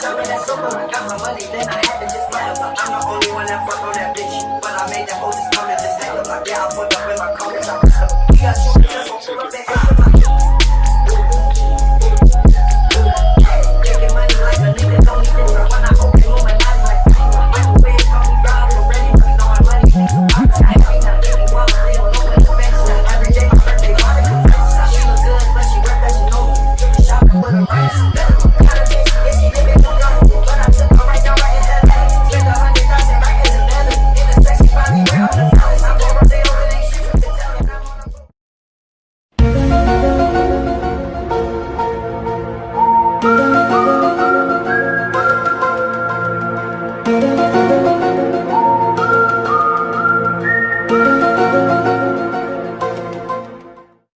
Got my money, then I had to just buy 'em. I'm the only one that fucked on that bitch. But I made that whole just come to this. Like, yeah, I fucked up.